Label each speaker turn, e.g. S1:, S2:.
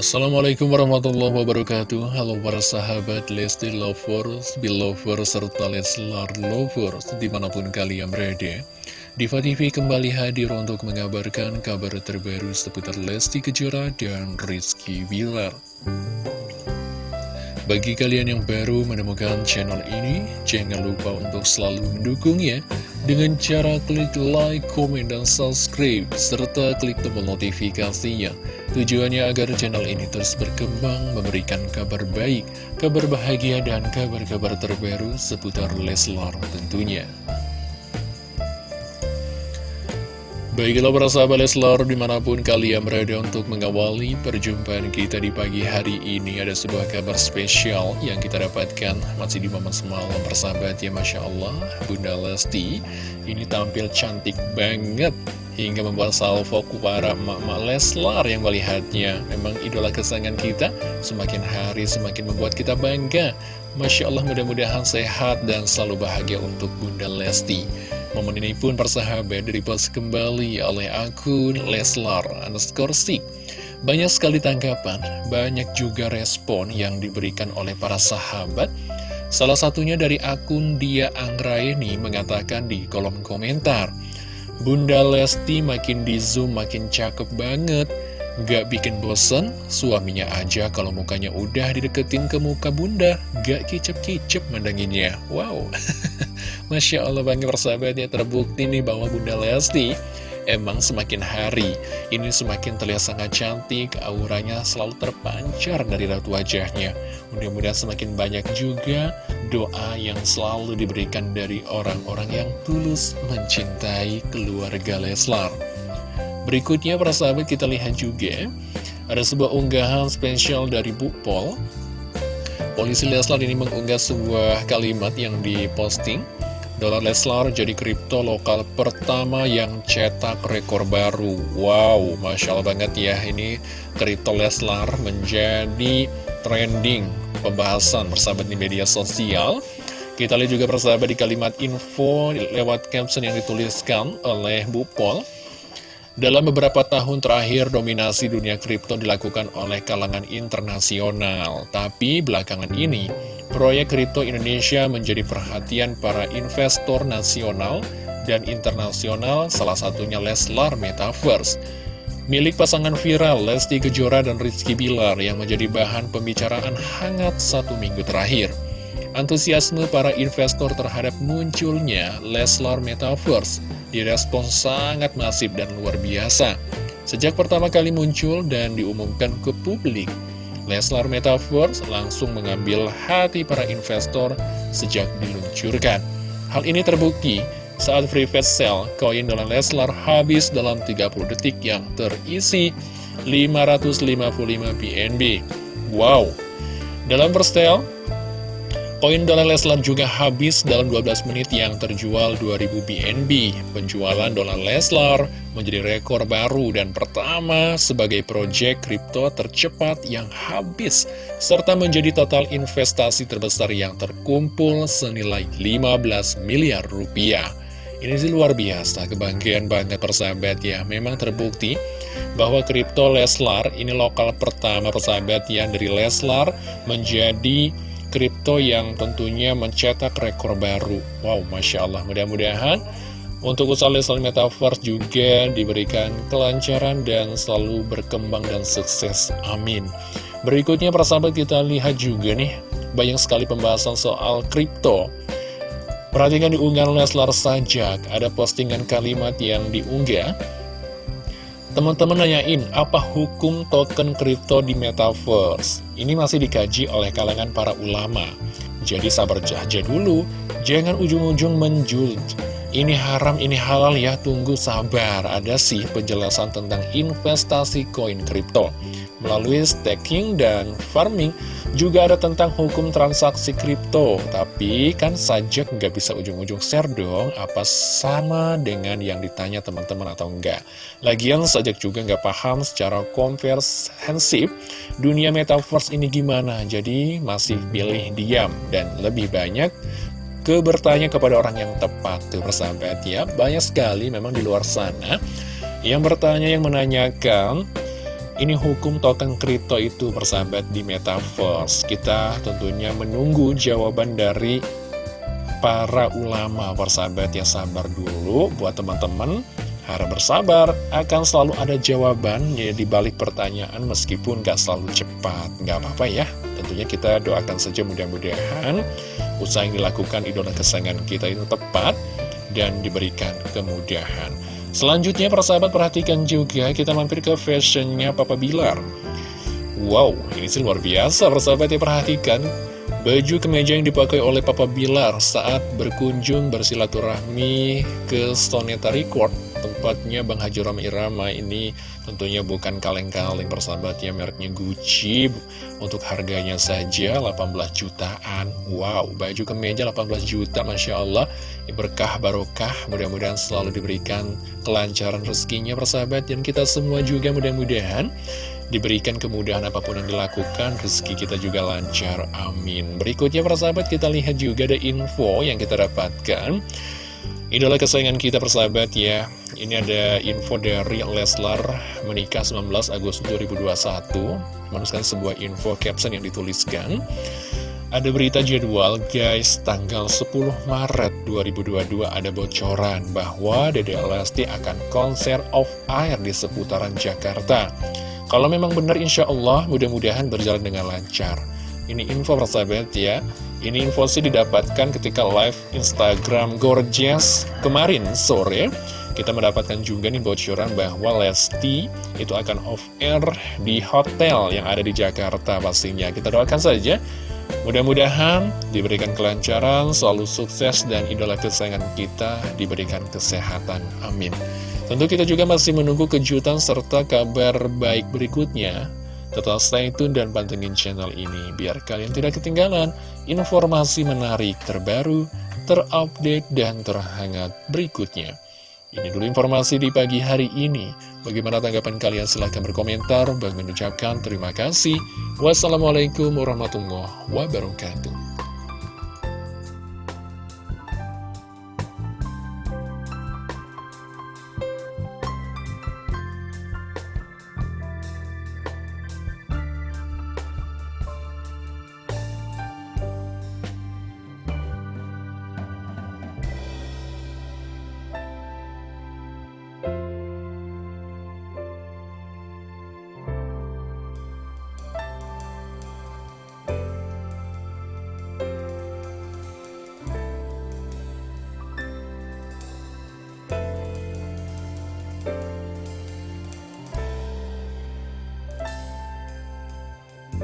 S1: Assalamualaikum warahmatullahi wabarakatuh. Halo para sahabat Lesti Lovers, Belovers, serta Leslar Lovers Di mana pun kalian berada. Diva TV kembali hadir untuk mengabarkan kabar terbaru seputar Lesti Kejora dan Rizky Bilar. Bagi kalian yang baru menemukan channel ini, jangan lupa untuk selalu mendukungnya dengan cara klik like, komen, dan subscribe, serta klik tombol notifikasinya. Tujuannya agar channel ini terus berkembang, memberikan kabar baik, kabar bahagia, dan kabar-kabar terbaru seputar Leslar tentunya. Baiklah para sahabat Leslar di mana pun kalian berada untuk mengawali perjumpaan kita di pagi hari ini Ada sebuah kabar spesial yang kita dapatkan masih di momen semalam persahabat ya Masya Allah. Bunda Lesti ini tampil cantik banget Hingga membuat salvo para emak-emak Leslar yang melihatnya. Memang idola kesayangan kita semakin hari semakin membuat kita bangga. Masya Allah mudah-mudahan sehat dan selalu bahagia untuk Bunda Lesti Momen ini pun persahabat direpost kembali oleh akun Leslar underscore Banyak sekali tanggapan, banyak juga respon yang diberikan oleh para sahabat. Salah satunya dari akun Dia Anggraini mengatakan di kolom komentar, Bunda Lesti makin di zoom makin cakep banget. Gak bikin bosen, suaminya aja kalau mukanya udah dideketin ke muka bunda, gak kicep-kicep mandanginnya. Wow, Masya Allah bangga persahabat ya terbukti nih bahwa Bunda Lesti emang semakin hari ini semakin terlihat sangat cantik, auranya selalu terpancar dari raut wajahnya. Mudah-mudahan semakin banyak juga doa yang selalu diberikan dari orang-orang yang tulus mencintai keluarga Leslar. Berikutnya para sahabat kita lihat juga ada sebuah unggahan spesial dari Bu Pol. Polisi Leslar ini mengunggah sebuah kalimat yang diposting Dolar Leslar jadi kripto lokal pertama yang cetak rekor baru. Wow, Masya Allah banget ya. Ini kripto Leslar menjadi trending pembahasan persahabat di media sosial. Kita lihat juga persahabat di kalimat info lewat caption yang dituliskan oleh Bu Pol dalam beberapa tahun terakhir, dominasi dunia kripto dilakukan oleh kalangan internasional. Tapi belakangan ini, proyek kripto Indonesia menjadi perhatian para investor nasional dan internasional, salah satunya Leslar Metaverse. Milik pasangan viral Lesti Kejora dan Rizky Bilar yang menjadi bahan pembicaraan hangat satu minggu terakhir. Antusiasme para investor terhadap munculnya Leslar Metaverse direspon sangat masif dan luar biasa. Sejak pertama kali muncul dan diumumkan ke publik, Leslar Metaverse langsung mengambil hati para investor sejak diluncurkan. Hal ini terbukti saat free fast sale koin dalam Leslar habis dalam 30 detik yang terisi 555 BNB. Wow! Dalam perstel, Koin dolar Leslar juga habis dalam 12 menit yang terjual 2000 BNB. Penjualan dolar Leslar menjadi rekor baru dan pertama sebagai proyek kripto tercepat yang habis, serta menjadi total investasi terbesar yang terkumpul senilai 15 miliar rupiah. Ini sih luar biasa, kebanggaan banget persahabat ya. Memang terbukti bahwa kripto Leslar ini lokal pertama persahabat yang dari Leslar menjadi kripto yang tentunya mencetak rekor baru. Wow, Masya Allah, mudah-mudahan untuk usaha Leslie Metaverse juga diberikan kelancaran dan selalu berkembang dan sukses. Amin. Berikutnya persahabat kita lihat juga nih, banyak sekali pembahasan soal kripto. Perhatikan di unggahan Leslar Sajak, ada postingan kalimat yang diunggah. Teman-teman nanyain, apa hukum token kripto di Metaverse? Ini masih dikaji oleh kalangan para ulama. Jadi sabar aja dulu, jangan ujung-ujung menjul. Ini haram, ini halal ya, tunggu sabar. Ada sih penjelasan tentang investasi koin kripto. Melalui staking dan farming, juga ada tentang hukum transaksi kripto, tapi kan sajak nggak bisa ujung-ujung share dong, apa sama dengan yang ditanya teman-teman atau enggak. Lagian sajak juga nggak paham secara komprehensif dunia metaverse ini gimana, jadi masih pilih diam dan lebih banyak ke bertanya kepada orang yang tepat tuh persahabat ya. Banyak sekali memang di luar sana yang bertanya, yang menanyakan, Ini hukum token kripto itu persahabat di Metaverse Kita tentunya menunggu jawaban dari para ulama persahabat ya sabar dulu buat teman-teman harap bersabar, akan selalu ada jawabannya di balik pertanyaan meskipun gak selalu cepat. Gak apa-apa ya, tentunya kita doakan saja mudah-mudahan usaha yang dilakukan idola kesayangan kita itu tepat dan diberikan kemudahan. Selanjutnya persahabat perhatikan juga kita mampir ke fashionnya Papa Bilar. Wow, ini sih luar biasa persahabat ya perhatikan Baju kemeja yang dipakai oleh Papa Bilar saat berkunjung bersilaturahmi ke Stoneta Record Tempatnya Bang Haji Rama Irama ini tentunya bukan kaleng-kaleng persahabatnya mereknya Gucci. Untuk harganya saja 18 jutaan. Wow, baju kemeja 18 juta Masya Allah. Berkah barokah Mudah-mudahan selalu diberikan kelancaran rezekinya persahabat Dan kita semua juga mudah-mudahan diberikan kemudahan apa pun yang dilakukan, rezeki kita juga lancar, amin. Berikutnya persahabat kita lihat juga ada info yang kita dapatkan. Idola kesayangan kita persahabat ya. Ini ada info dari Leslar menikah 19 Agustus 2021 Menuliskan sebuah info caption yang dituliskan. Ada berita jadwal guys Tanggal 10 Maret 2022 ada bocoran Bahwa Dede Lesti akan konser off air di seputaran Jakarta Kalau memang benar insya Allah mudah-mudahan berjalan dengan lancar. Ini info persahabat ya. Ini info sih didapatkan ketika live Instagram Gorgeous kemarin sore. Kita mendapatkan juga nih bocoran bahwa Lesti itu akan off air di hotel yang ada di Jakarta pastinya. Kita doakan saja. Mudah-mudahan diberikan kelancaran, selalu sukses, dan idola kesayangan kita diberikan kesehatan. Amin. Tentu kita juga masih menunggu kejutan serta kabar baik berikutnya Tetap stay tune dan pantengin channel ini biar kalian tidak ketinggalan informasi menarik terbaru, terupdate, dan terhangat berikutnya. Ini dulu informasi di pagi hari ini. Bagaimana tanggapan kalian? Silahkan berkomentar. Bagi mengucapkan terima kasih. Wassalamualaikum warahmatullahi wabarakatuh.